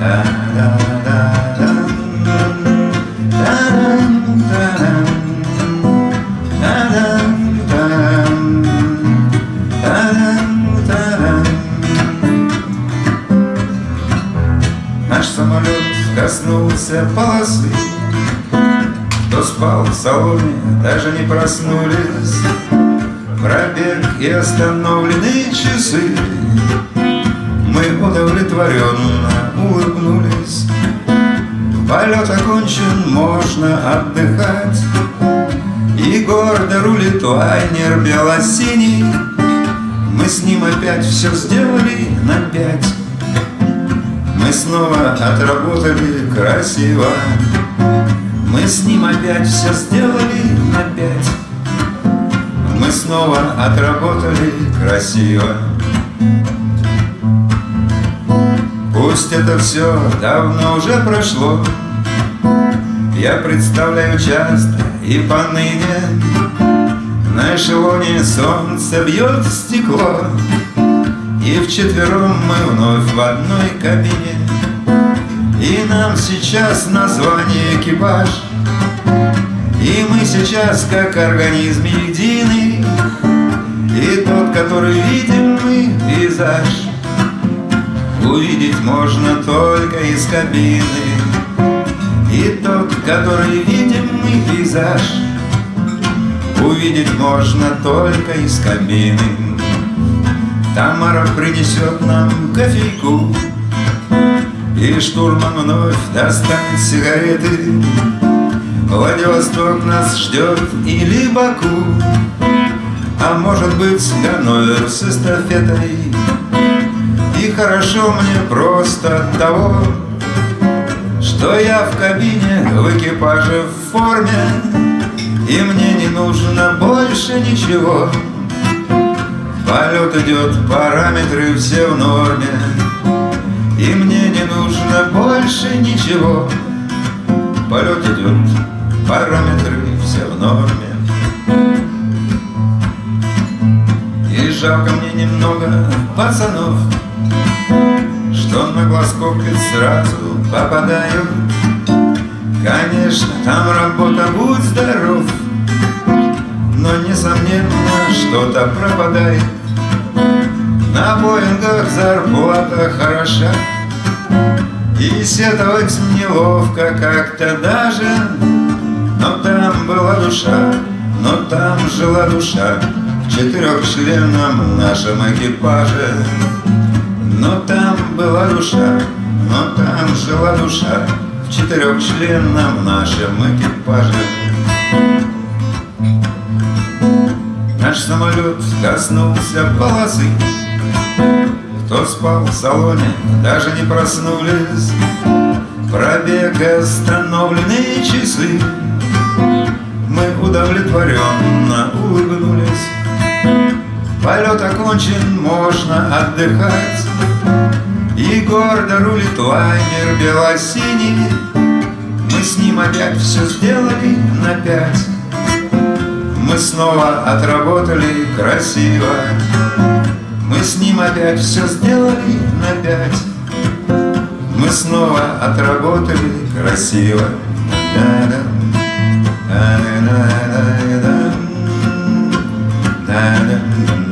Наш коснулся полосы Кто спал в салоне, даже не проснулись. Пробег и остановленные часы. Мы удовлетворенно улыбнулись. Полет окончен, можно отдыхать. И гордо рулит лайнер бело-синий. Мы с ним опять все сделали на пять мы снова отработали красиво. Мы с ним опять все сделали на пять Мы снова отработали красиво. Пусть это все давно уже прошло. Я представляю часто и поныне. На эшелоне солнце бьет в стекло и вчетвером мы вновь в одной кабине. И нам сейчас название экипаж И мы сейчас как организм единый. И тот, который видим мы, пейзаж. Увидеть можно только из кабины. И тот, который видим мы, пейзаж. Увидеть можно только из кабины Тамара принесет нам кофейку И штурман вновь достанет сигареты. Владивосток нас ждет или Баку А может быть Ганновер с эстафетой. И хорошо мне просто от того Что я в кабине в экипаже в форме И мне не нужно больше ничего Полет идет, параметры все в норме. И мне не нужно больше ничего. Полет идет, параметры все в норме. И жалко мне немного пацанов Что на глазков сразу попадают. Конечно, там работа, будь здоров. Но несомненно, что-то пропадает на Боингах зарплата хороша И сетовать неловко как-то даже. Но там была душа, но там жила душа В четырехчленном нашем экипаже. Но там была душа, но там жила душа В четырехчленном нашем экипаже Наш самолет коснулся полосы. Кто спал в салоне, даже не проснулись. Пробег остановленные часы. Мы удовлетворенно улыбнулись. Полет окончен, можно отдыхать. И гордо рулит лайнер белосиний. Мы с ним опять все сделали на пять Мы снова отработали красиво. Мы с ним опять все сделали на пять. Мы снова отработали красиво. Da da da da